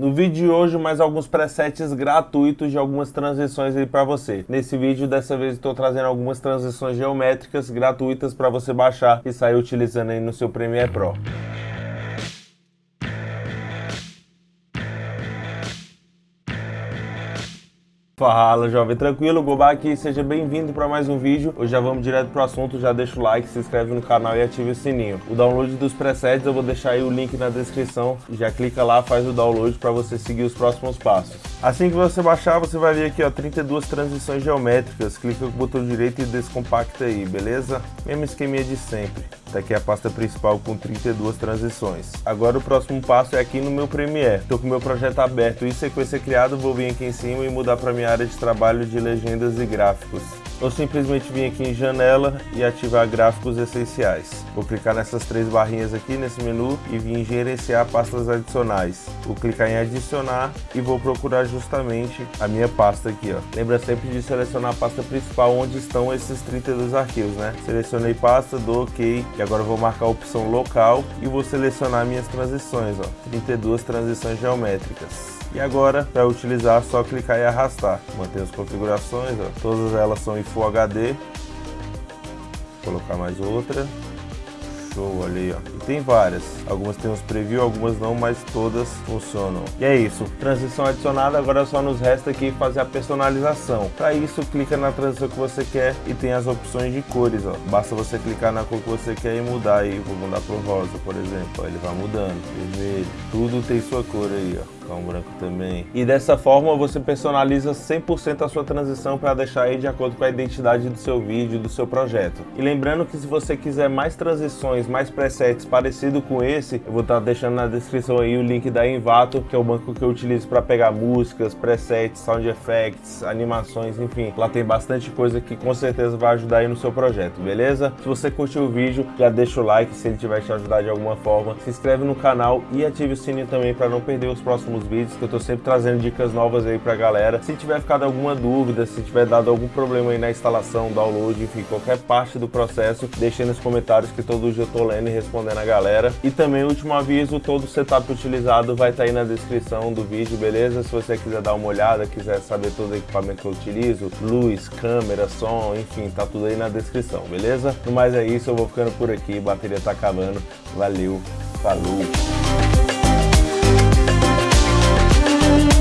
No vídeo de hoje, mais alguns presets gratuitos de algumas transições aí para você. Nesse vídeo, dessa vez, estou trazendo algumas transições geométricas gratuitas para você baixar e sair utilizando aí no seu Premiere Pro. Fala jovem, tranquilo? Gobá aqui, seja bem-vindo para mais um vídeo. Hoje já vamos direto pro assunto, já deixa o like, se inscreve no canal e ative o sininho. O download dos presets eu vou deixar aí o link na descrição, já clica lá, faz o download para você seguir os próximos passos. Assim que você baixar, você vai ver aqui ó, 32 transições geométricas, clica com o botão direito e descompacta aí, beleza? Mesmo esqueminha de sempre. Essa aqui a pasta principal com 32 transições. Agora o próximo passo é aqui no meu Premiere. Estou com o meu projeto aberto e sequência criada, vou vir aqui em cima e mudar para minha área de trabalho de legendas e gráficos ou simplesmente vir aqui em janela e ativar gráficos essenciais. Vou clicar nessas três barrinhas aqui nesse menu e vir em gerenciar pastas adicionais. Vou clicar em adicionar e vou procurar justamente a minha pasta aqui. Ó. Lembra sempre de selecionar a pasta principal onde estão esses 32 arquivos, né? Selecionei pasta, dou OK e agora vou marcar a opção local e vou selecionar minhas transições, ó. 32 transições geométricas. E agora, para utilizar, é só clicar e arrastar. Manter as configurações, ó. todas elas são em Full HD. Vou colocar mais outra. Show ali, ó. E tem várias. Algumas tem uns preview, algumas não, mas todas funcionam. E é isso. Transição adicionada, agora só nos resta aqui fazer a personalização. Para isso, clica na transição que você quer e tem as opções de cores, ó. Basta você clicar na cor que você quer e mudar aí. Vou mudar pro rosa, por exemplo. Ó, ele vai mudando. Vermelho. Tudo tem sua cor aí, ó um branco também. E dessa forma você personaliza 100% a sua transição para deixar aí de acordo com a identidade do seu vídeo, do seu projeto. E lembrando que se você quiser mais transições, mais presets parecido com esse, eu vou estar tá deixando na descrição aí o link da Envato, que é o banco que eu utilizo para pegar músicas, presets, sound effects, animações, enfim. Lá tem bastante coisa que com certeza vai ajudar aí no seu projeto, beleza? Se você curtiu o vídeo, já deixa o like se ele tiver te ajudar de alguma forma. Se inscreve no canal e ative o sininho também para não perder os próximos próximos vídeos, que eu tô sempre trazendo dicas novas aí pra galera. Se tiver ficado alguma dúvida, se tiver dado algum problema aí na instalação, download, enfim, qualquer parte do processo, deixe aí nos comentários que todo dia eu tô lendo e respondendo a galera. E também, último aviso, todo o setup utilizado vai estar tá aí na descrição do vídeo, beleza? Se você quiser dar uma olhada, quiser saber todo o equipamento que eu utilizo, luz, câmera, som, enfim, tá tudo aí na descrição, beleza? No mais é isso, eu vou ficando por aqui, bateria tá acabando. Valeu, falou! Thank you.